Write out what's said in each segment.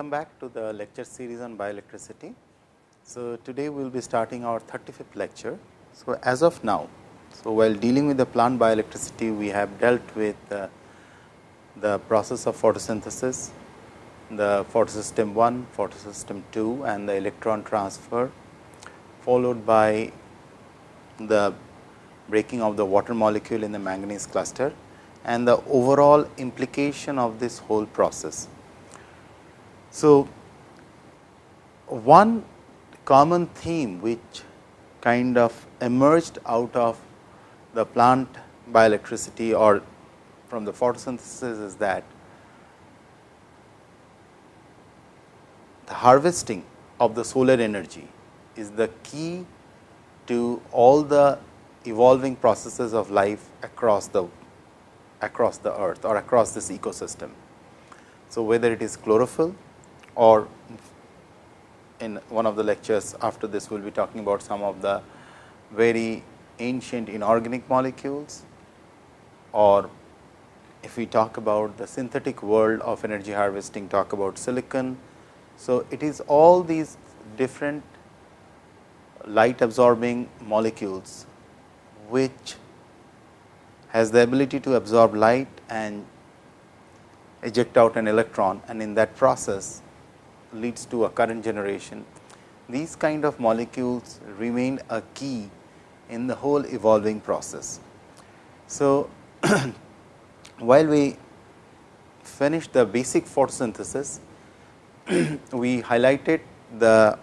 Welcome back to the lecture series on bioelectricity. So, today we will be starting our 35th lecture. So, as of now, so while dealing with the plant bioelectricity, we have dealt with uh, the process of photosynthesis, the photosystem 1, photosystem 2 and the electron transfer, followed by the breaking of the water molecule in the manganese cluster and the overall implication of this whole process. So, one common theme which kind of emerged out of the plant bioelectricity or from the photosynthesis is that the harvesting of the solar energy is the key to all the evolving processes of life across the across the earth or across this ecosystem. So, whether it is chlorophyll or in one of the lectures after this we will be talking about some of the very ancient inorganic molecules or if we talk about the synthetic world of energy harvesting talk about silicon. So, it is all these different light absorbing molecules, which has the ability to absorb light and eject out an electron and in that process leads to a current generation. These kind of molecules remain a key in the whole evolving process. So, while we finish the basic photosynthesis, we highlighted the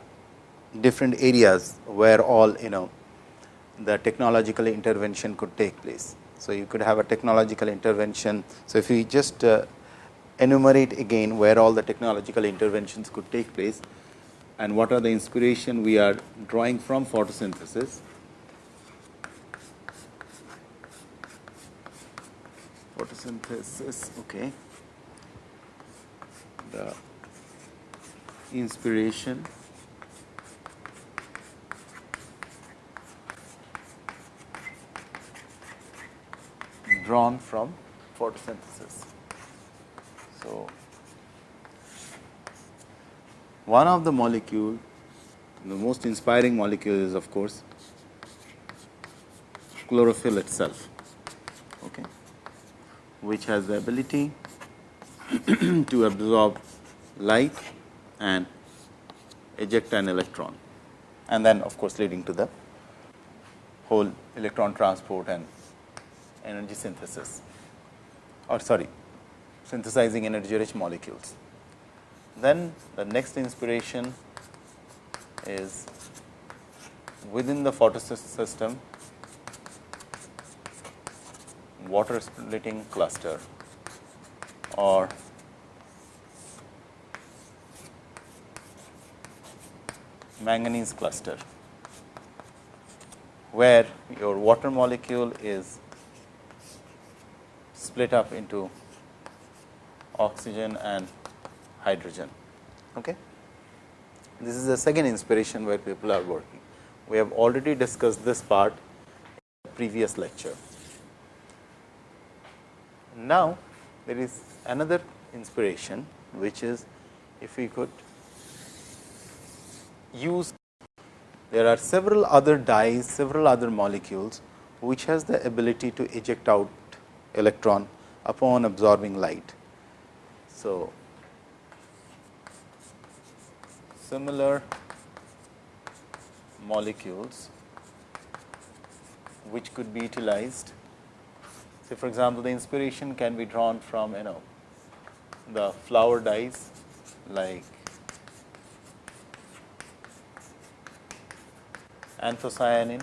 different areas where all you know the technological intervention could take place. So, you could have a technological intervention. So, if we just uh, enumerate again where all the technological interventions could take place and what are the inspiration we are drawing from photosynthesis. Photosynthesis, okay. The inspiration drawn from photosynthesis. So, one of the molecule, the most inspiring molecule is of course, chlorophyll itself, okay, which has the ability to absorb light and eject an electron and then of course, leading to the whole electron transport and energy synthesis or sorry synthesizing energy rich molecules. Then the next inspiration is within the photosystem water splitting cluster or manganese cluster, where your water molecule is split up into oxygen and hydrogen. Okay. This is the second inspiration where people are working. We have already discussed this part in the previous lecture. Now, there is another inspiration, which is if we could use there are several other dyes, several other molecules, which has the ability to eject out electron upon absorbing light. So, similar molecules which could be utilized. Say for example, the inspiration can be drawn from you know the flower dyes like anthocyanin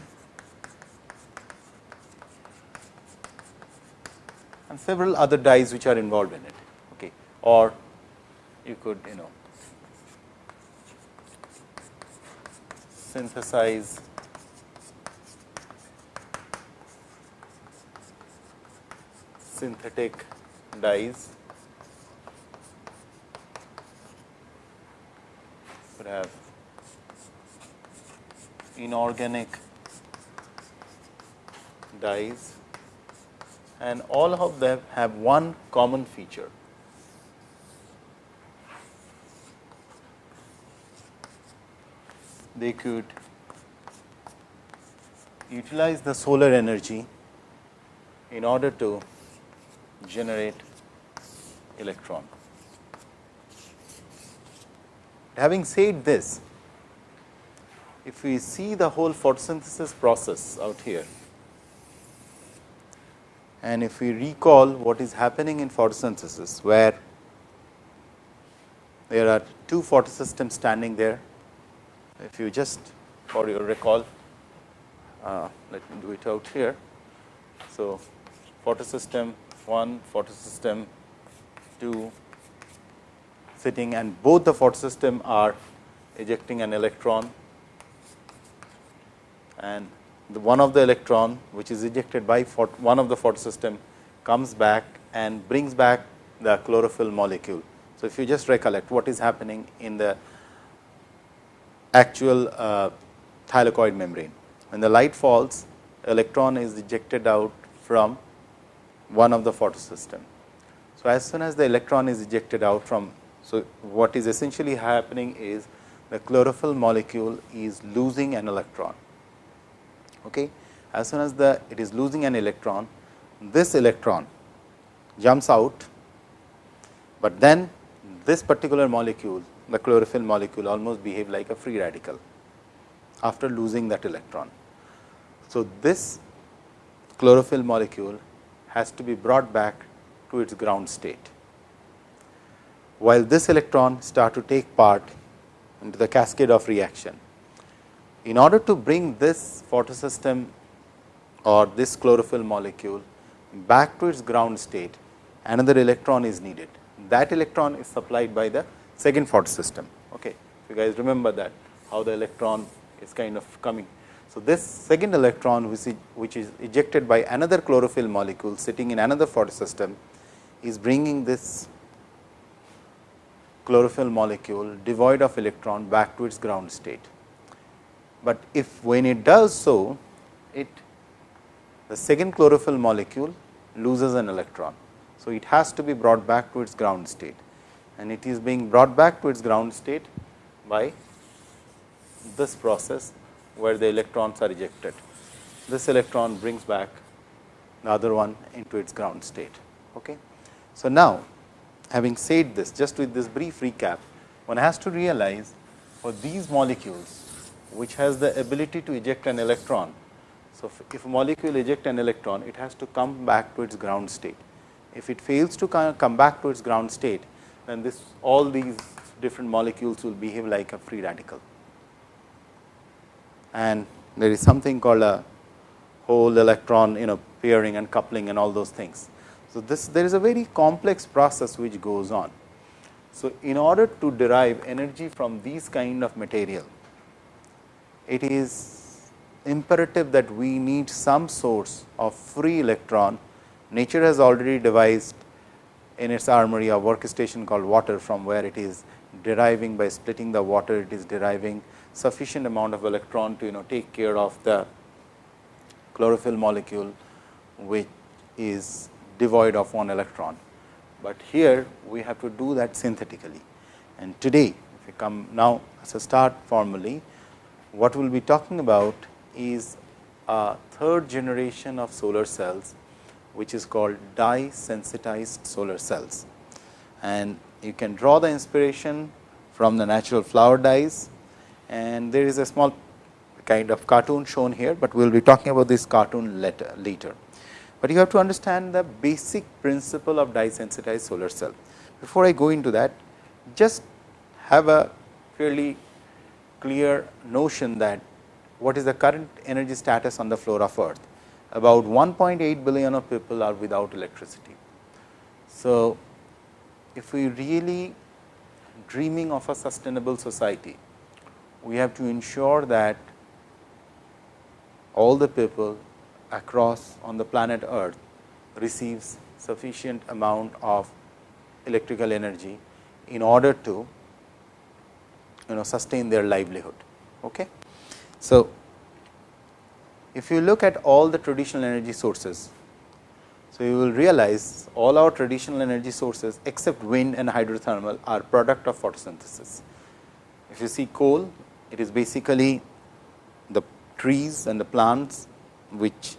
and several other dyes which are involved in it okay. or you could you know synthesize. Synthetic dyes could have inorganic dyes and all of them have one common feature they could utilize the solar energy in order to generate electron. Having said this, if we see the whole photosynthesis process out here and if we recall what is happening in photosynthesis, where there are two photosystems standing there. If you just for your recall, uh, let me do it out here. So, photosystem 1, photosystem 2 sitting and both the photosystem are ejecting an electron and the one of the electron which is ejected by one of the photosystem comes back and brings back the chlorophyll molecule. So, if you just recollect what is happening in the actual uh, thylakoid membrane. When the light falls, electron is ejected out from one of the photosystem. So, as soon as the electron is ejected out from, so what is essentially happening is the chlorophyll molecule is losing an electron. Okay. As soon as the it is losing an electron, this electron jumps out, but then this particular molecule the chlorophyll molecule almost behave like a free radical after losing that electron. So, this chlorophyll molecule has to be brought back to its ground state. While this electron start to take part into the cascade of reaction. In order to bring this photosystem or this chlorophyll molecule back to its ground state, another electron is needed. That electron is supplied by the second photosystem. Okay. If you guys remember that how the electron is kind of coming. So, this second electron which is, which is ejected by another chlorophyll molecule sitting in another photosystem is bringing this chlorophyll molecule devoid of electron back to its ground state. But if when it does so, it the second chlorophyll molecule loses an electron. So, it has to be brought back to its ground state and it is being brought back to its ground state by this process where the electrons are ejected. This electron brings back the other one into its ground state. Okay. So, now having said this just with this brief recap, one has to realize for these molecules which has the ability to eject an electron. So, if a molecule eject an electron, it has to come back to its ground state. If it fails to come back to its ground state, then this all these different molecules will behave like a free radical. And there is something called a whole electron you know pairing and coupling and all those things. So, this there is a very complex process which goes on. So, in order to derive energy from these kind of material, it is imperative that we need some source of free electron. Nature has already devised in its armory a workstation called water from where it is deriving by splitting the water it is deriving sufficient amount of electron to you know take care of the chlorophyll molecule which is devoid of one electron. But here we have to do that synthetically and today if we come now as a start formally what we will be talking about is a third generation of solar cells which is called dye sensitized solar cells. And you can draw the inspiration from the natural flower dyes and there is a small kind of cartoon shown here, but we will be talking about this cartoon later, later. But you have to understand the basic principle of dye sensitized solar cell. Before I go into that, just have a fairly clear notion that what is the current energy status on the floor of earth about 1.8 billion of people are without electricity. So, if we really dreaming of a sustainable society, we have to ensure that all the people across on the planet earth receives sufficient amount of electrical energy in order to you know sustain their livelihood. Okay. So, if you look at all the traditional energy sources, so you will realize all our traditional energy sources except wind and hydrothermal are product of photosynthesis. If you see coal, it is basically the trees and the plants which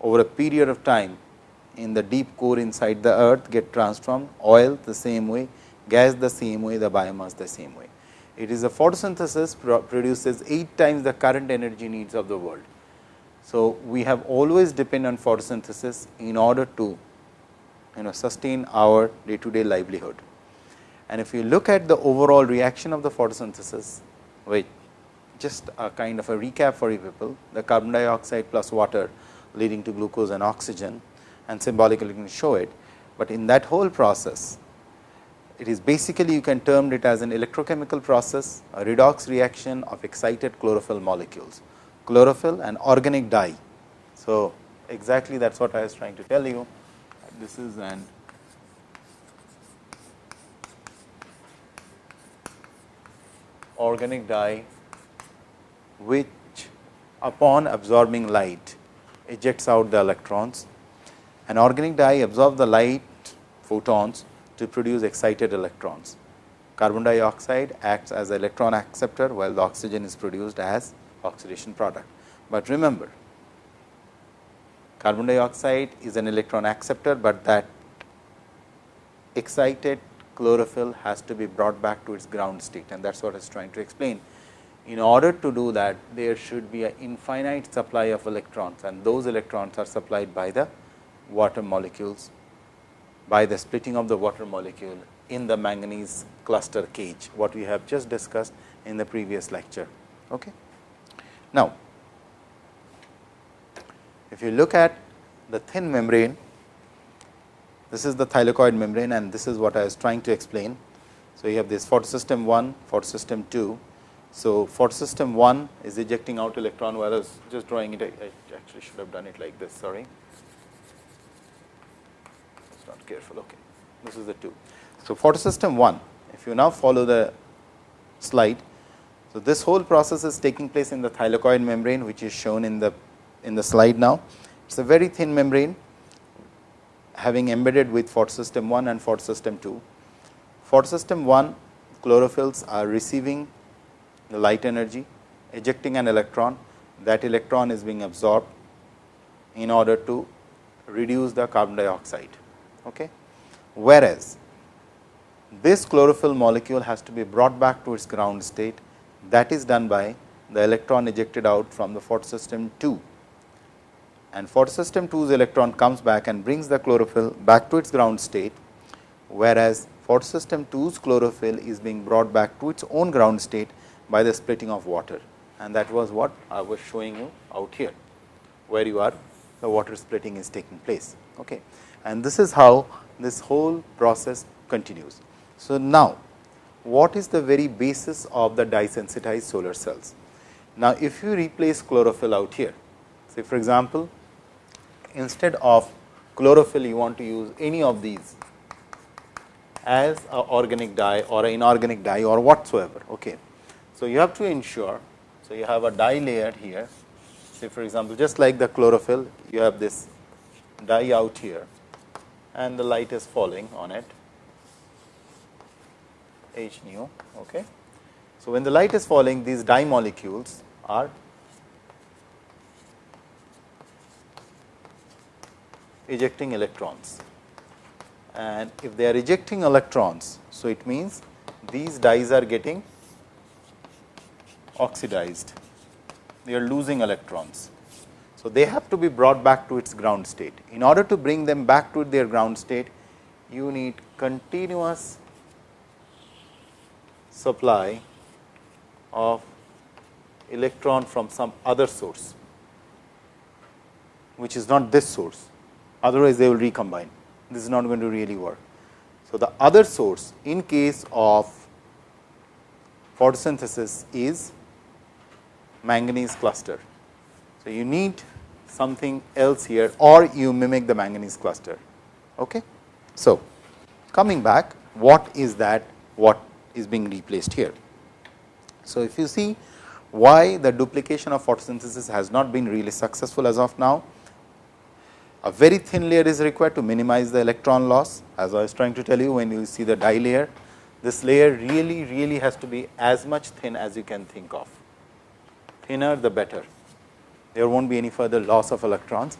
over a period of time in the deep core inside the earth get transformed, oil the same way, gas the same way, the biomass the same way. It is a photosynthesis produces 8 times the current energy needs of the world. So, we have always depend on photosynthesis in order to you know sustain our day to day livelihood. And if you look at the overall reaction of the photosynthesis, which just a kind of a recap for you people, the carbon dioxide plus water leading to glucose and oxygen and symbolically you can show it, but in that whole process it is basically you can term it as an electrochemical process, a redox reaction of excited chlorophyll molecules, chlorophyll and organic dye. So, exactly that is what I was trying to tell you. This is an organic dye which upon absorbing light ejects out the electrons. An organic dye absorbs the light photons to produce excited electrons. Carbon dioxide acts as electron acceptor, while the oxygen is produced as oxidation product. But remember, carbon dioxide is an electron acceptor, but that excited chlorophyll has to be brought back to its ground state and that is what I was trying to explain. In order to do that, there should be an infinite supply of electrons and those electrons are supplied by the water molecules by the splitting of the water molecule in the manganese cluster cage, what we have just discussed in the previous lecture. Okay. Now, if you look at the thin membrane, this is the thylakoid membrane and this is what I was trying to explain. So, you have this photosystem 1, photosystem 2. So, photosystem 1 is ejecting out electron, while I was just drawing it, I actually should have done it like this, sorry not careful. Okay. This is the 2. So, photosystem 1, if you now follow the slide. So, this whole process is taking place in the thylakoid membrane, which is shown in the in the slide now. It is a very thin membrane having embedded with photosystem 1 and photosystem 2. Photosystem 1 chlorophylls are receiving the light energy, ejecting an electron, that electron is being absorbed in order to reduce the carbon dioxide. Okay. Whereas, this chlorophyll molecule has to be brought back to its ground state that is done by the electron ejected out from the photosystem 2 and photosystem 2's electron comes back and brings the chlorophyll back to its ground state, whereas photosystem 2's chlorophyll is being brought back to its own ground state by the splitting of water and that was what I was showing you out here, where you are the water splitting is taking place. Okay and this is how this whole process continues. So, now what is the very basis of the dye sensitized solar cells? Now, if you replace chlorophyll out here, say for example, instead of chlorophyll you want to use any of these as a organic dye or an inorganic dye or whatsoever. Okay. So, you have to ensure, so you have a dye layer here, say for example, just like the chlorophyll you have this dye out here and the light is falling on it H nu. Okay. So, when the light is falling these dye molecules are ejecting electrons and if they are ejecting electrons. So, it means these dyes are getting oxidized, they are losing electrons. So, they have to be brought back to its ground state. In order to bring them back to their ground state, you need continuous supply of electron from some other source, which is not this source, otherwise they will recombine. This is not going to really work. So, the other source in case of photosynthesis is manganese cluster. So, you need something else here or you mimic the manganese cluster. Okay. So, coming back what is that what is being replaced here. So, if you see why the duplication of photosynthesis has not been really successful as of now, a very thin layer is required to minimize the electron loss as I was trying to tell you when you see the dye layer. this layer really really has to be as much thin as you can think of. Thinner the better, there will not be any further loss of electrons.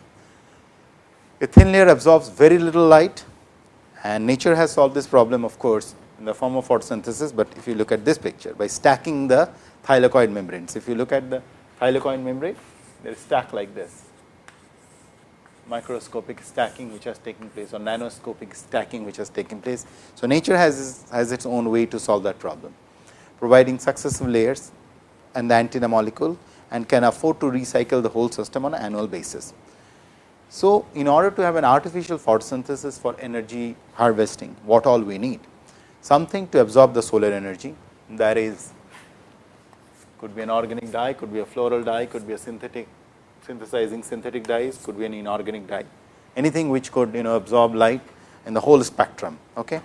A thin layer absorbs very little light and nature has solved this problem of course, in the form of photosynthesis, but if you look at this picture by stacking the thylakoid membranes. If you look at the thylakoid membrane, they are stacked like this microscopic stacking which has taken place or nanoscopic stacking which has taken place. So, nature has, has its own way to solve that problem, providing successive layers and the antenna molecule and can afford to recycle the whole system on an annual basis. So, in order to have an artificial photosynthesis for energy harvesting, what all we need? Something to absorb the solar energy that is could be an organic dye, could be a floral dye, could be a synthetic synthesizing synthetic dyes, could be an inorganic dye, anything which could you know absorb light in the whole spectrum. Okay.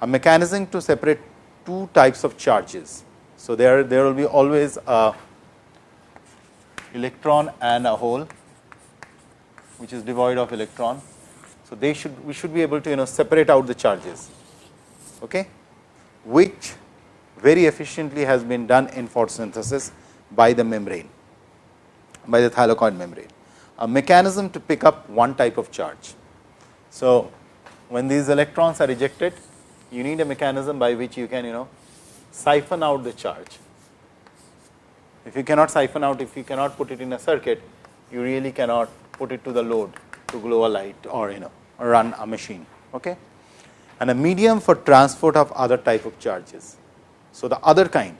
A mechanism to separate two types of charges. So, there there will be always a electron and a hole which is devoid of electron. So, they should we should be able to you know separate out the charges, okay, which very efficiently has been done in photosynthesis by the membrane by the thylakoid membrane, a mechanism to pick up one type of charge. So, when these electrons are ejected, you need a mechanism by which you can you know siphon out the charge. If you cannot siphon out, if you cannot put it in a circuit, you really cannot put it to the load to glow a light or you know run a machine. Okay? And a medium for transport of other type of charges. So, the other kind,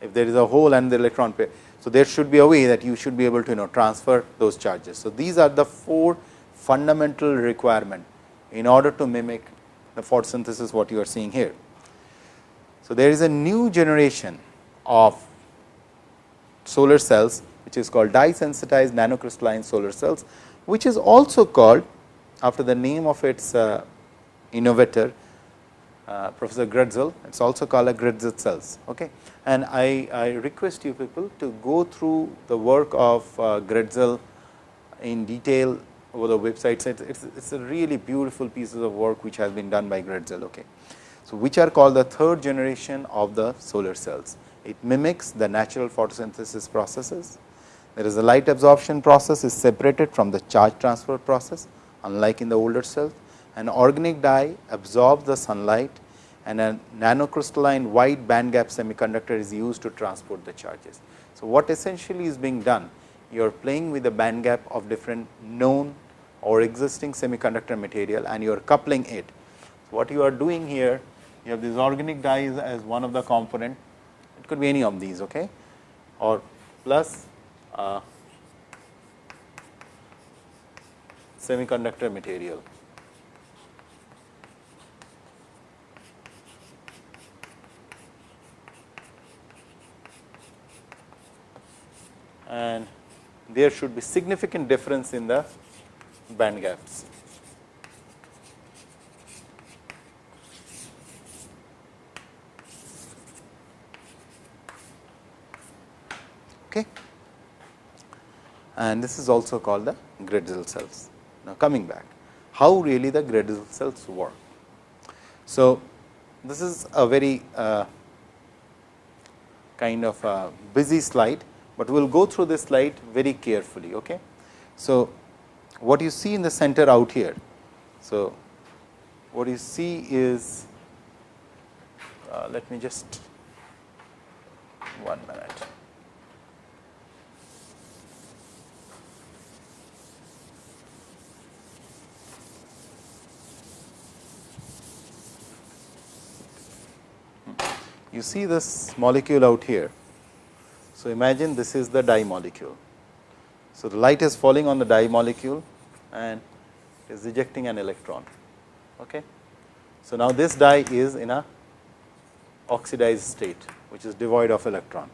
if there is a hole and the electron pair, so, there should be a way that you should be able to you know transfer those charges. So, these are the four fundamental requirement in order to mimic the photosynthesis what you are seeing here. So, there is a new generation of solar cells which is called dye sensitized nanocrystalline solar cells, which is also called after the name of its uh, innovator uh, Professor Grätzel. It is also called a Grätzel cells. Okay and I, I request you people to go through the work of uh, Grätzel in detail over the website. It's, it's, it's, a really beautiful pieces of work which has been done by Grätzel. Okay. So, which are called the third generation of the solar cells. It mimics the natural photosynthesis processes. There is a light absorption process is separated from the charge transfer process unlike in the older cells. An organic dye absorbs the sunlight and a nanocrystalline wide band gap semiconductor is used to transport the charges. So, what essentially is being done? You are playing with the band gap of different known or existing semiconductor material and you are coupling it. So, what you are doing here, you have these organic dyes as one of the component, it could be any of these okay, or plus uh, semiconductor material. And there should be significant difference in the band gaps. Okay. And this is also called the Grätzel cells. Now, coming back, how really the Grätzel cells work? So, this is a very uh, kind of a busy slide but we will go through this slide very carefully. Okay. So, what you see in the center out here. So, what you see is uh, let me just one minute. You see this molecule out here so, imagine this is the dye molecule. So, the light is falling on the dye molecule and is ejecting an electron. Okay. So, now this dye is in a oxidized state which is devoid of electron.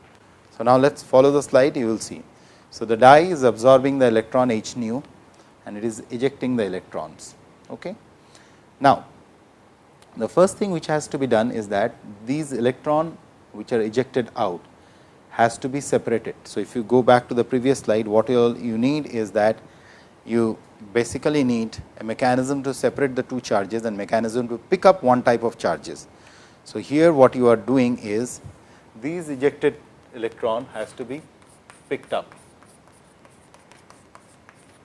So, now let us follow the slide you will see. So, the dye is absorbing the electron h nu and it is ejecting the electrons. Okay. Now, the first thing which has to be done is that these electron which are ejected out has to be separated. So, if you go back to the previous slide, what you need is that you basically need a mechanism to separate the two charges and mechanism to pick up one type of charges. So, here what you are doing is these ejected electron has to be picked up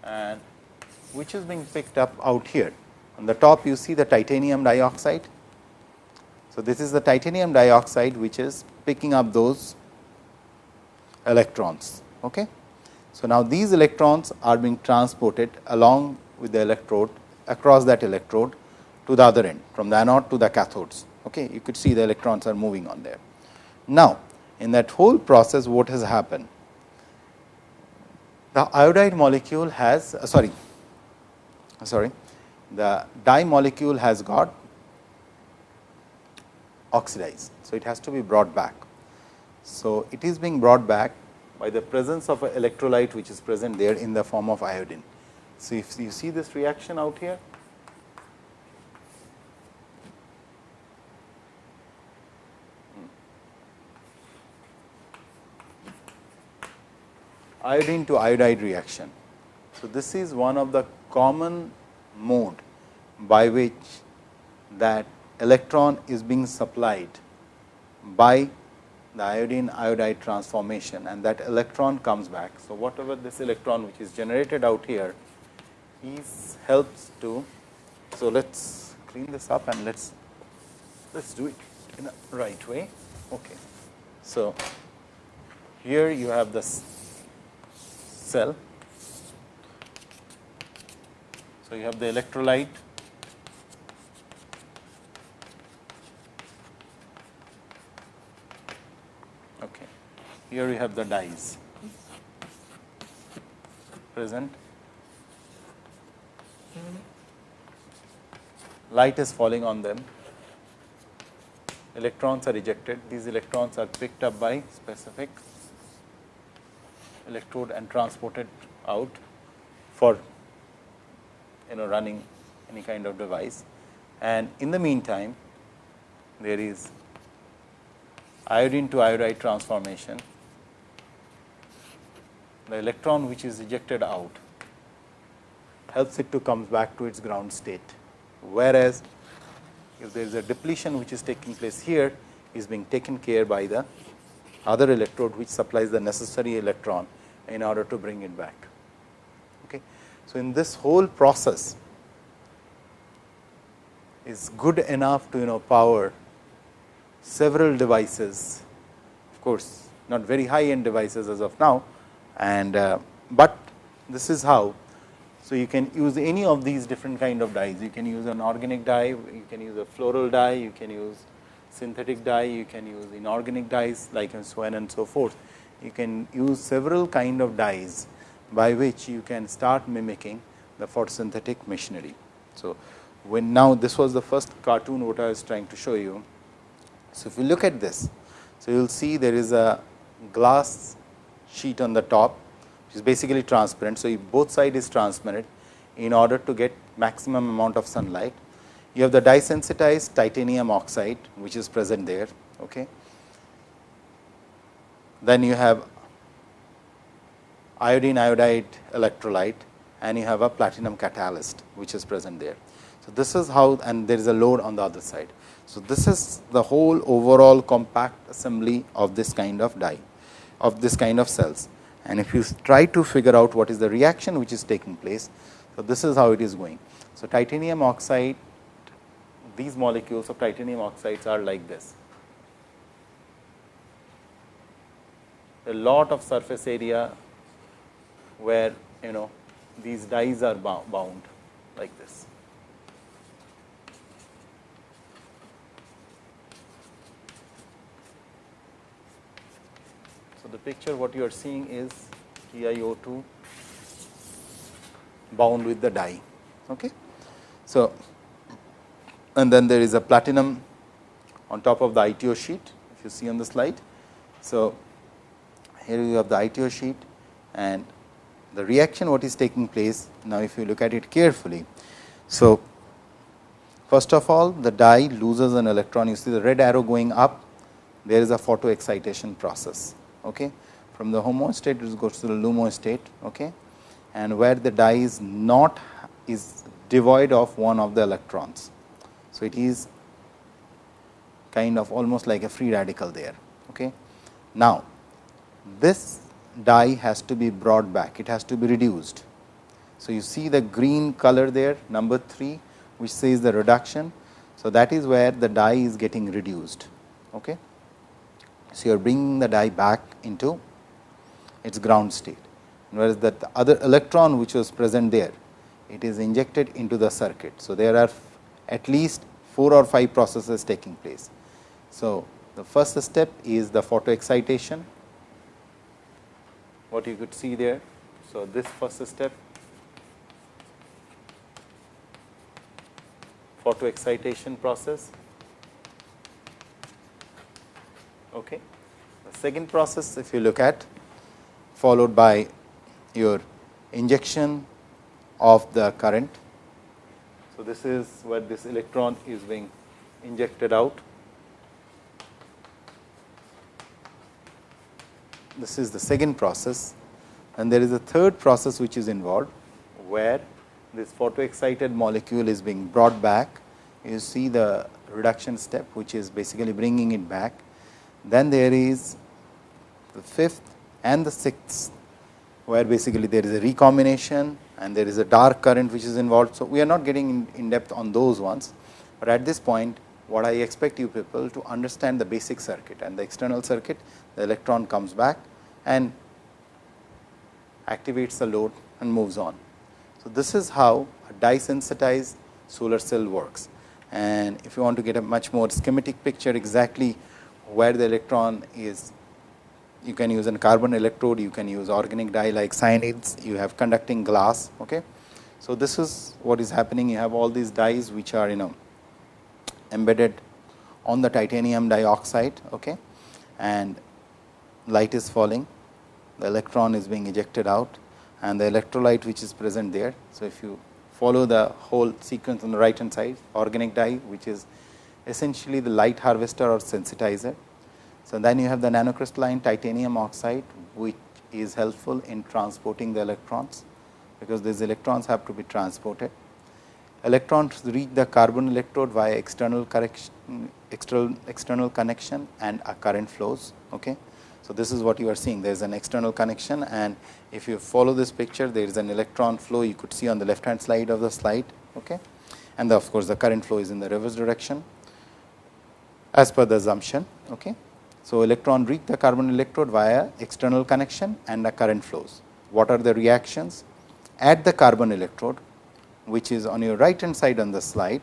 and which is being picked up out here. On the top you see the titanium dioxide. So, this is the titanium dioxide which is picking up those electrons. Okay. So, now these electrons are being transported along with the electrode across that electrode to the other end from the anode to the cathodes. Okay. You could see the electrons are moving on there. Now, in that whole process what has happened? The iodide molecule has uh, sorry, sorry the dye molecule has got oxidized. So, it has to be brought back. So, it is being brought back by the presence of an electrolyte which is present there in the form of iodine. So, if you see this reaction out here, hmm, iodine to iodide reaction. So, this is one of the common mode by which that electron is being supplied by the iodine iodide transformation and that electron comes back. So, whatever this electron which is generated out here is helps to. So, let us clean this up and let us let us do it in the right way. Okay. So, here you have this cell. So, you have the electrolyte okay. Here you have the dyes present light is falling on them electrons are ejected these electrons are picked up by specific electrode and transported out for you know running any kind of device. And in the meantime, there is iodine to iodide transformation. The electron which is ejected out helps it to come back to its ground state. Whereas, if there is a depletion which is taking place here is being taken care by the other electrode which supplies the necessary electron in order to bring it back. Okay. So, in this whole process is good enough to you know power several devices of course, not very high end devices as of now and uh, but this is how. So, you can use any of these different kind of dyes you can use an organic dye, you can use a floral dye, you can use synthetic dye, you can use inorganic dyes like and so on and so forth. You can use several kind of dyes by which you can start mimicking the photosynthetic machinery. So, when now this was the first cartoon what I was trying to show you. So, if you look at this, so you will see there is a glass sheet on the top which is basically transparent. So, both side is transparent in order to get maximum amount of sunlight you have the dye sensitized titanium oxide which is present there. Okay. Then you have iodine iodide electrolyte and you have a platinum catalyst which is present there. So, this is how and there is a load on the other side. So, this is the whole overall compact assembly of this kind of dye of this kind of cells and if you try to figure out what is the reaction which is taking place. So, this is how it is going. So, titanium oxide these molecules of titanium oxides are like this. A lot of surface area where you know these dyes are bound like this. So, the picture what you are seeing is TiO2 bound with the dye. Okay. So, and then there is a platinum on top of the ITO sheet if you see on the slide. So, here you have the ITO sheet and the reaction what is taking place now if you look at it carefully. So, first of all the dye loses an electron you see the red arrow going up there is a photo excitation process okay. from the HOMO state it goes to the LUMO state okay. and where the dye is not is devoid of one of the electrons. So, it is kind of almost like a free radical there. Okay. Now, this dye has to be brought back, it has to be reduced. So, you see the green color there number 3 which says the reduction. So, that is where the dye is getting reduced. Okay. So, you are bringing the dye back into its ground state, whereas that the other electron which was present there, it is injected into the circuit. So, there are at least 4 or 5 processes taking place. So, the first step is the photo excitation, what you could see there. So, this first step photo excitation process. Okay. The second process if you look at followed by your injection of the current. So, this is where this electron is being injected out. This is the second process and there is a third process which is involved, where this photo excited molecule is being brought back. You see the reduction step which is basically bringing it back. Then there is the fifth and the sixth, where basically there is a recombination and there is a dark current which is involved. So, we are not getting in, depth on those ones, but at this point what I expect you people to understand the basic circuit and the external circuit, the electron comes back and activates the load and moves on. So, this is how a dye sensitized solar cell works and if you want to get a much more schematic picture exactly where the electron is you can use a carbon electrode, you can use organic dye like cyanides, you have conducting glass. Okay. So, this is what is happening you have all these dyes which are you know embedded on the titanium dioxide okay, and light is falling, the electron is being ejected out and the electrolyte which is present there. So, if you follow the whole sequence on the right hand side organic dye which is essentially the light harvester or sensitizer so, then you have the nanocrystalline titanium oxide which is helpful in transporting the electrons, because these electrons have to be transported. Electrons reach the carbon electrode via external correction, external, external connection and a current flows. Okay. So, this is what you are seeing there is an external connection and if you follow this picture there is an electron flow you could see on the left hand side of the slide okay. and the, of course, the current flow is in the reverse direction as per the assumption. Okay. So, electron reach the carbon electrode via external connection and the current flows. What are the reactions? At the carbon electrode, which is on your right hand side on the slide,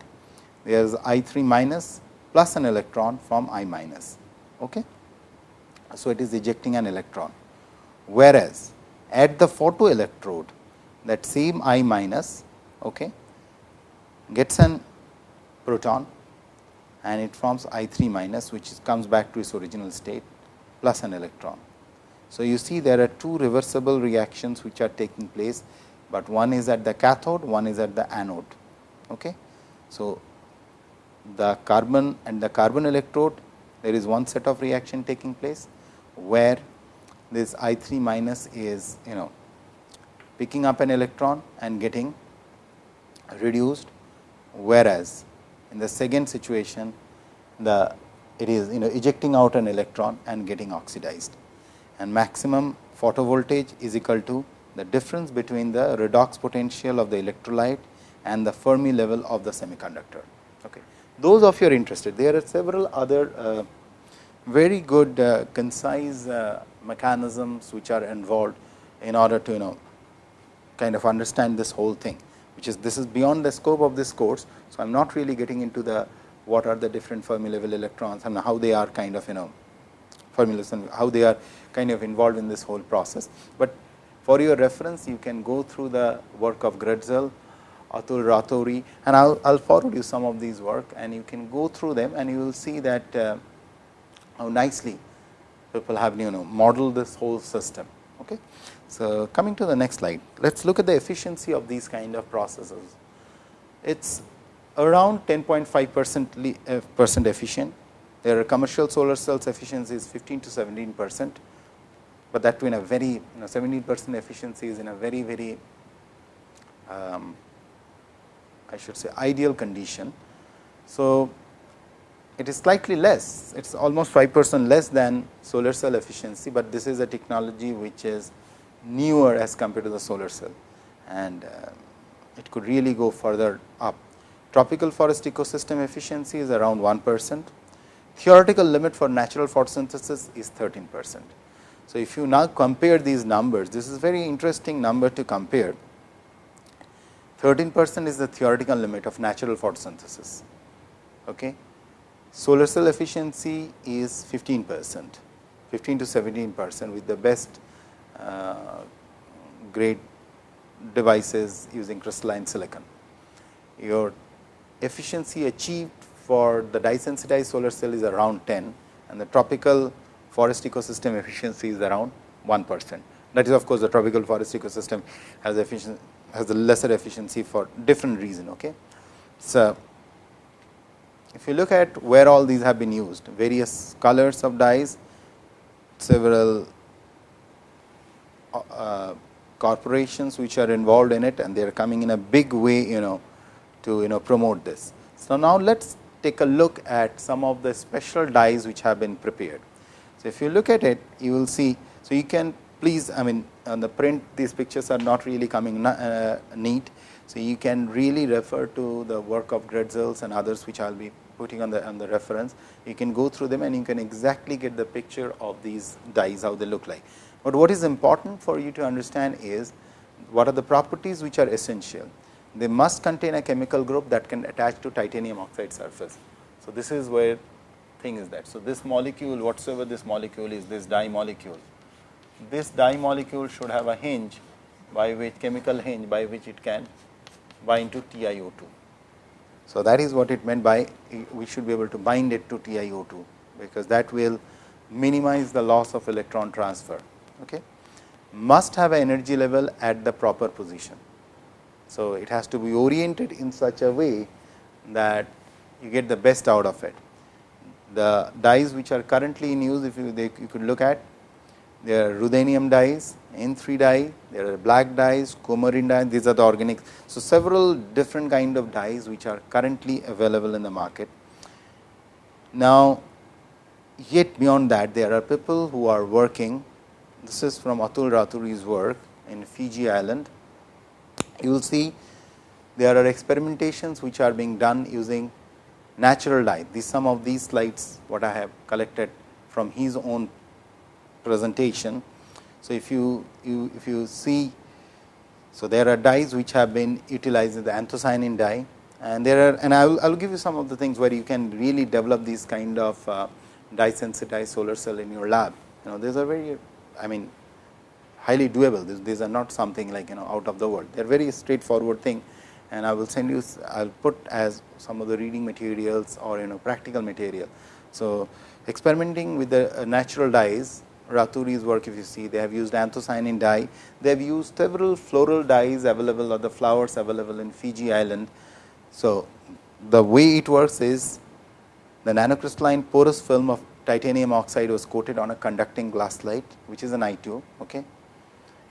there is I 3 minus plus an electron from I minus. Okay? So, it is ejecting an electron, whereas at the photoelectrode that same I minus okay, gets an proton and it forms I 3 minus which comes back to its original state plus an electron. So, you see there are two reversible reactions which are taking place, but one is at the cathode, one is at the anode. Okay. So, the carbon and the carbon electrode there is one set of reaction taking place, where this I 3 minus is you know picking up an electron and getting reduced, whereas in the second situation, the it is you know ejecting out an electron and getting oxidized and maximum photovoltage is equal to the difference between the redox potential of the electrolyte and the Fermi level of the semiconductor. Okay. Those of you are interested, there are several other uh, very good uh, concise uh, mechanisms which are involved in order to you know kind of understand this whole thing which is this is beyond the scope of this course. So, I am not really getting into the what are the different Fermi level electrons and how they are kind of you know formulas and how they are kind of involved in this whole process. But for your reference you can go through the work of Grätzel, Atul Rastogi and I will forward you some of these work and you can go through them and you will see that uh, how nicely people have you know modeled this whole system. Okay. So, coming to the next slide, let us look at the efficiency of these kind of processes. It is around 10.5 percent uh, percent efficient. There are commercial solar cells efficiency is 15 to 17 percent, but that in a very you know 17 percent efficiency is in a very very um, I should say ideal condition. So, it is slightly less, it is almost 5 percent less than solar cell efficiency, but this is a technology which is newer as compared to the solar cell and uh, it could really go further up. Tropical forest ecosystem efficiency is around 1 percent. Theoretical limit for natural photosynthesis is 13 percent. So, if you now compare these numbers, this is very interesting number to compare. 13 percent is the theoretical limit of natural photosynthesis. Okay. Solar cell efficiency is 15 percent, 15 to 17 percent with the best Uh, grade devices using crystalline silicon. Your efficiency achieved for the dye sensitized solar cell is around 10 and the tropical forest ecosystem efficiency is around 1 percent. That is of course, the tropical forest ecosystem has efficient has a lesser efficiency for different reason. Okay. So, if you look at where all these have been used, various colors of dyes, several uh, corporations which are involved in it and they are coming in a big way you know to you know promote this. So, now let us take a look at some of the special dyes which have been prepared. So, if you look at it you will see. So, you can please I mean on the print these pictures are not really coming uh, neat. So, you can really refer to the work of Grätzels and others which I will be putting on the on the reference. You can go through them and you can exactly get the picture of these dyes how they look like. But what is important for you to understand is what are the properties which are essential. They must contain a chemical group that can attach to titanium oxide surface. So, this is where thing is that. So, this molecule whatsoever this molecule is this dye molecule this dye molecule should have a hinge by which chemical hinge by which it can bind to TiO2. So, that is what it meant by we should be able to bind it to TiO2, because that will minimize the loss of electron transfer. Okay. Must have an energy level at the proper position. So, it has to be oriented in such a way that you get the best out of it. The dyes which are currently in use, if you, they, you could look at there are ruthenium dyes, N3 dye, there are black dyes, coumarin dye, these are the organic. So, several different kind of dyes which are currently available in the market. Now, yet beyond that there are people who are working, this is from Atul Raturi's work in Fiji island. You will see there are experimentations which are being done using natural dye. These some of these slides what I have collected from his own presentation. So, if you, you if you see, so there are dyes which have been utilized the anthocyanin dye and there are and I will, I will give you some of the things where you can really develop these kind of uh, dye sensitized solar cell in your lab. You know these are very I mean highly doable, these, these are not something like you know out of the world, they are very straightforward thing and I will send you, I will put as some of the reading materials or you know practical material. So, experimenting with the uh, natural dyes Raturi's work if you see they have used anthocyanin dye, they have used several floral dyes available or the flowers available in Fiji island. So, the way it works is the nanocrystalline porous film of titanium oxide was coated on a conducting glass slide which is an I2 okay,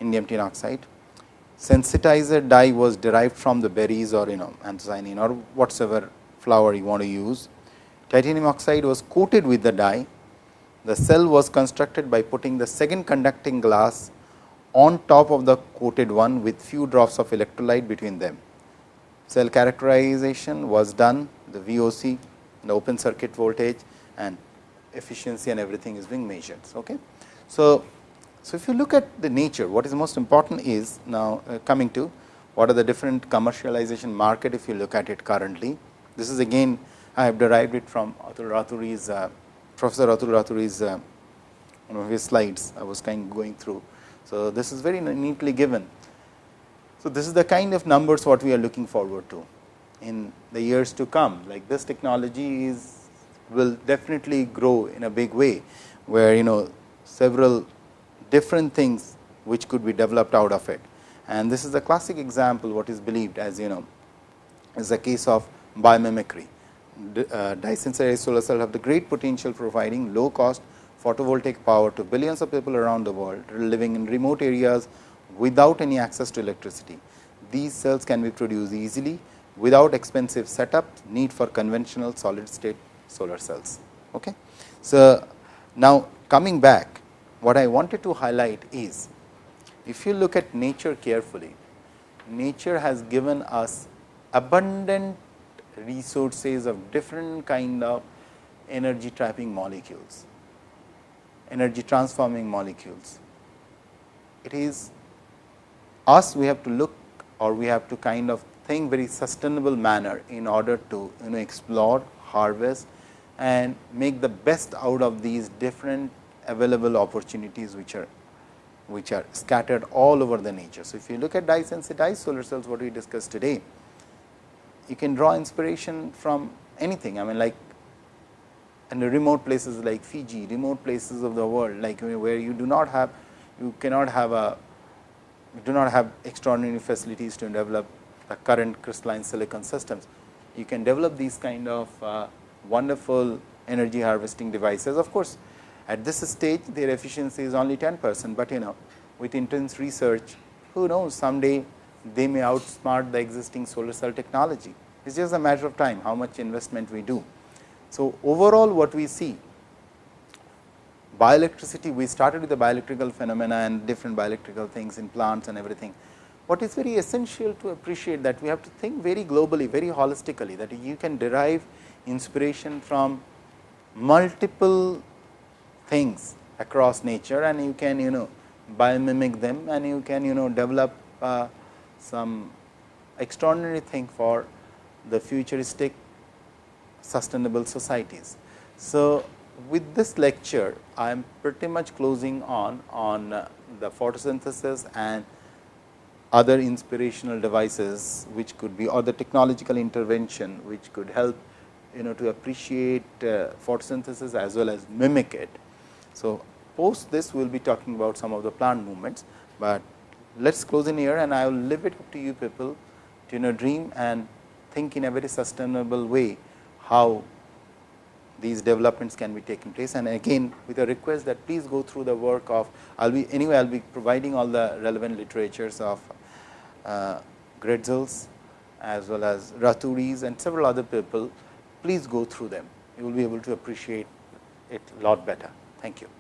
indium tin oxide. Sensitizer dye was derived from the berries or you know anthocyanin or whatsoever flower you want to use. Titanium oxide was coated with the dye the cell was constructed by putting the second conducting glass on top of the coated one with few drops of electrolyte between them. Cell characterization was done, the VOC, the open circuit voltage and efficiency and everything is being measured. Okay. So, so if you look at the nature, what is most important is now uh, coming to what are the different commercialization market if you look at it currently. This is again I have derived it from Atul Raturi's uh, Professor Atul Raturi's uh, one of his slides I was kind of going through. So, this is very neatly given. So, this is the kind of numbers what we are looking forward to in the years to come like this technology is will definitely grow in a big way, where you know several different things which could be developed out of it. And this is a classic example what is believed as you know is a case of biomimicry uh, dye-sensitized solar cells have the great potential providing low cost photovoltaic power to billions of people around the world living in remote areas without any access to electricity. These cells can be produced easily without expensive setup need for conventional solid state solar cells. Okay. So, now coming back what I wanted to highlight is if you look at nature carefully, nature has given us abundant resources of different kind of energy trapping molecules, energy transforming molecules. It is us we have to look or we have to kind of think very sustainable manner in order to you know explore, harvest and make the best out of these different available opportunities which are which are scattered all over the nature. So, if you look at dye sensitized solar cells what we discussed today, you can draw inspiration from anything. I mean like in the remote places like Fiji, remote places of the world like where you do not have, you cannot have a, you do not have extraordinary facilities to develop the current crystalline silicon systems. You can develop these kind of uh, wonderful energy harvesting devices. Of course, at this stage their efficiency is only 10 percent, but you know with intense research who knows someday they may outsmart the existing solar cell technology. It is just a matter of time how much investment we do. So, overall what we see bioelectricity we started with the bioelectrical phenomena and different bioelectrical things in plants and everything. What is very essential to appreciate that we have to think very globally very holistically that you can derive inspiration from multiple things across nature and you can you know biomimic them and you can you know develop uh, some extraordinary thing for the futuristic sustainable societies. So, with this lecture I am pretty much closing on on uh, the photosynthesis and other inspirational devices which could be or the technological intervention which could help you know to appreciate uh, photosynthesis as well as mimic it. So, post this we will be talking about some of the plant movements, but let us close in here and I will leave it up to you people to you know dream and think in a very sustainable way how these developments can be taking place. And again with a request that please go through the work of I will be anyway I will be providing all the relevant literatures of uh, as well as Raturis and several other people please go through them you will be able to appreciate it a lot better. Thank you.